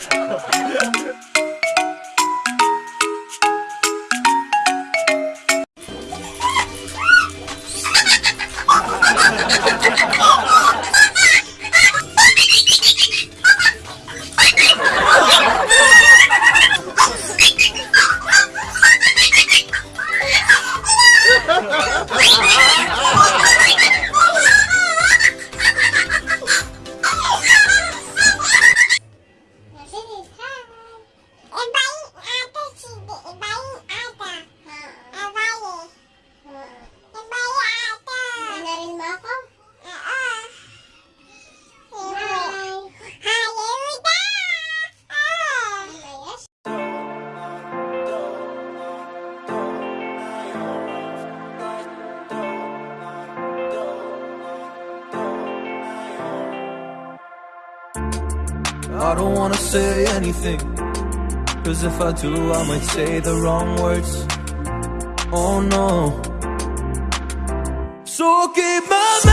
Ha ha ha! I don't wanna say anything Cause if I do I might say the wrong words. Oh no. So give